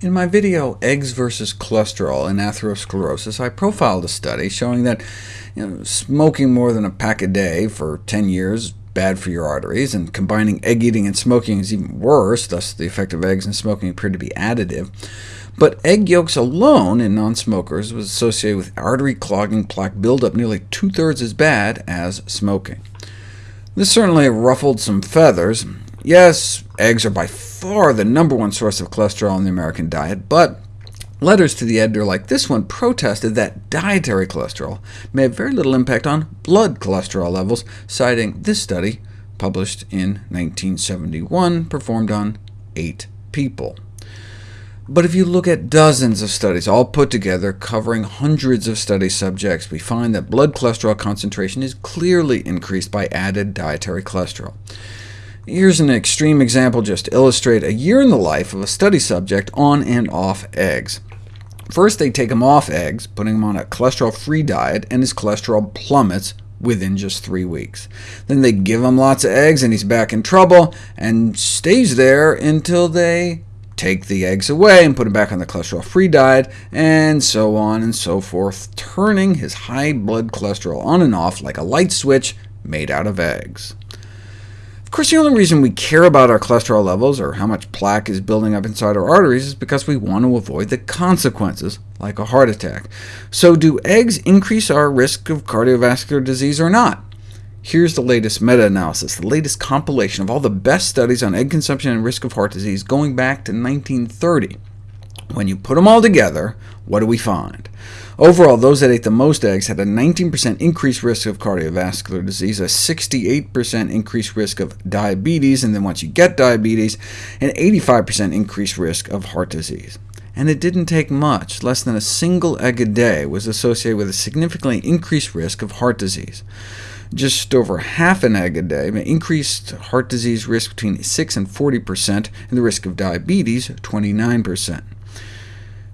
In my video, Eggs versus Cholesterol in Atherosclerosis, I profiled a study showing that you know, smoking more than a pack a day for 10 years bad for your arteries, and combining egg eating and smoking is even worse, thus the effect of eggs and smoking appeared to be additive. But egg yolks alone in non-smokers was associated with artery clogging plaque buildup nearly two-thirds as bad as smoking. This certainly ruffled some feathers. Yes, eggs are by far the number one source of cholesterol in the American diet, but letters to the editor like this one protested that dietary cholesterol may have very little impact on blood cholesterol levels, citing this study published in 1971, performed on eight people. But if you look at dozens of studies, all put together, covering hundreds of study subjects, we find that blood cholesterol concentration is clearly increased by added dietary cholesterol. Here's an extreme example just to illustrate a year in the life of a study subject on and off eggs. First, they take him off eggs, putting him on a cholesterol-free diet, and his cholesterol plummets within just three weeks. Then they give him lots of eggs, and he's back in trouble, and stays there until they take the eggs away and put him back on the cholesterol-free diet, and so on and so forth, turning his high blood cholesterol on and off like a light switch made out of eggs. Of course, the only reason we care about our cholesterol levels, or how much plaque is building up inside our arteries, is because we want to avoid the consequences, like a heart attack. So do eggs increase our risk of cardiovascular disease or not? Here's the latest meta-analysis, the latest compilation of all the best studies on egg consumption and risk of heart disease going back to 1930. When you put them all together, what do we find? Overall, those that ate the most eggs had a 19% increased risk of cardiovascular disease, a 68% increased risk of diabetes, and then once you get diabetes, an 85% increased risk of heart disease. And it didn't take much. Less than a single egg a day was associated with a significantly increased risk of heart disease. Just over half an egg a day increased heart disease risk between 6 and 40%, and the risk of diabetes 29%.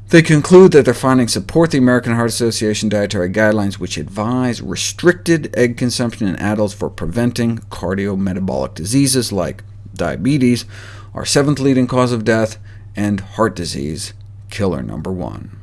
They conclude that their findings support the American Heart Association dietary guidelines, which advise restricted egg consumption in adults for preventing cardiometabolic diseases like diabetes, our seventh leading cause of death, and heart disease, killer number one.